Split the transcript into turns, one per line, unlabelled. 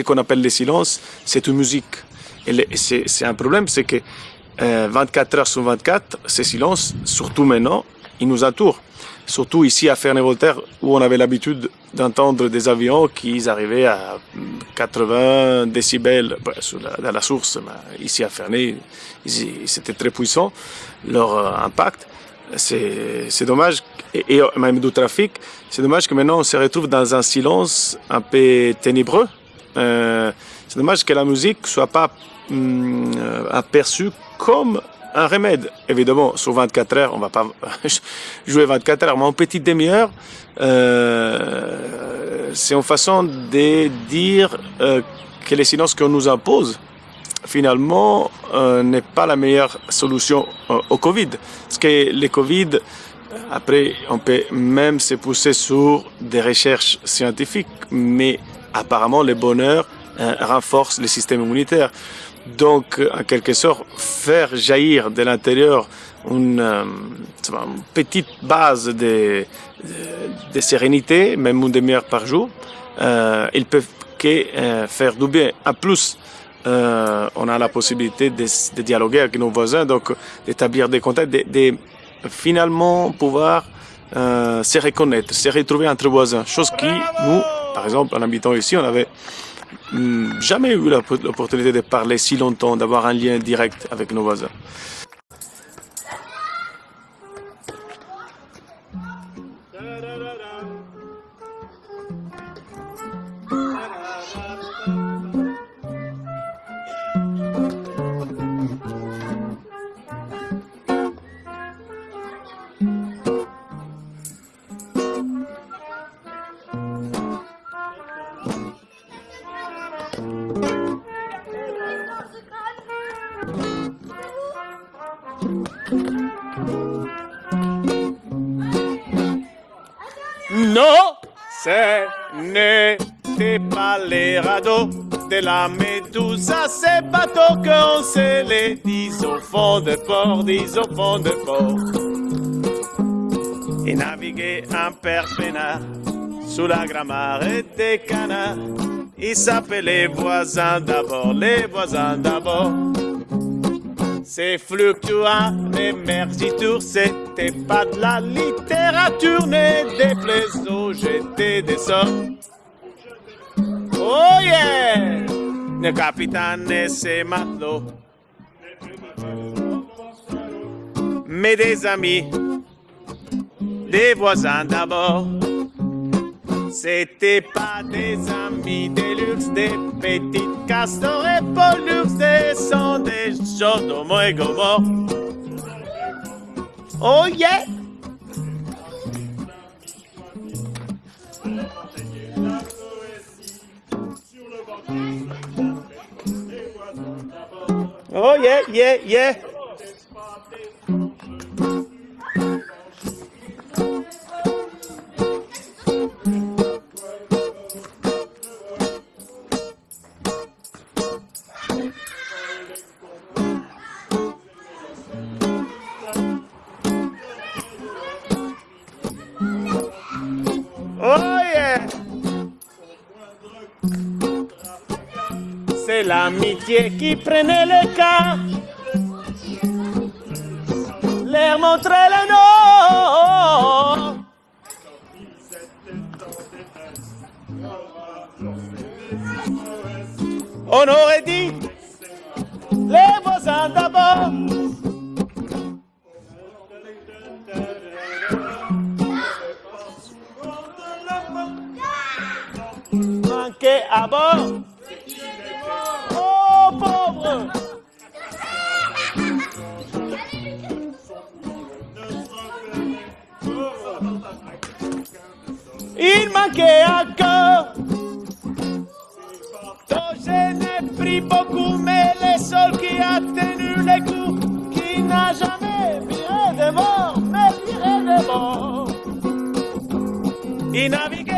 ce qu'on appelle le silence, c'est une musique. Et c'est un problème, c'est que 24 heures sur 24, ces silences, surtout maintenant, ils nous entourent. Surtout ici à Ferney-Voltaire, où on avait l'habitude d'entendre des avions qui arrivaient à 80 décibels dans la source. Ici à Ferney, c'était très puissant, leur euh, impact. C'est dommage, et, même du trafic, c'est dommage que maintenant on se retrouve dans un silence un peu ténébreux. Euh, c'est dommage que la musique soit pas hum, aperçue comme un remède. Évidemment, sur 24 heures, on va pas jouer 24 heures, mais en petite demi-heure, euh, c'est une façon de dire euh, que les silences qu'on nous impose, finalement, euh, n'est pas la meilleure solution au Covid. Parce que le Covid, après, on peut même se pousser sur des recherches scientifiques, mais apparemment, le bonheur renforce le système immunitaire. Donc, en quelque sorte, faire jaillir de l'intérieur une, euh, petite base de, de, sérénité, même une demi-heure par jour, euh, ils peuvent que euh, faire du bien. En plus, euh, on a la possibilité de, de, dialoguer avec nos voisins, donc d'établir des contacts, de, de, finalement pouvoir euh, se reconnaître, se retrouver entre voisins. Chose qui, nous, par exemple, en habitant ici, on avait Hmm, jamais eu l'opportunité de parler si longtemps, d'avoir un lien direct avec nos voisins.
Non, ce n'était pas les radeaux de la Médusa, ces bateaux qu'on se les dit au fond de port, dis au fond de port. Et naviguer un père sous la grammaire des canards. Il s'appelait les voisins d'abord, les voisins d'abord. C'est fluctuant, mais merci tour, c'était pas de la littérature, mais des plaisos, j'étais des sorts. Oh yeah! Le capitaine et ses. Mais des amis, des voisins d'abord. C'était pas des amis, des luxe, des petites castors et pollux, des sons, des Sodome et Gomorre. Oh yeah! Oh yeah, yeah, yeah! C'est l'amitié qui prenait le cas. Leur montrer le nom. On aurait dit les voisins d'abord. Manqué à bord. Il manquait encore. je n'ai pris beaucoup, mais le seul qui a tenu les coups, qui n'a jamais viré de mort, mais viré de mort. Il naviguait.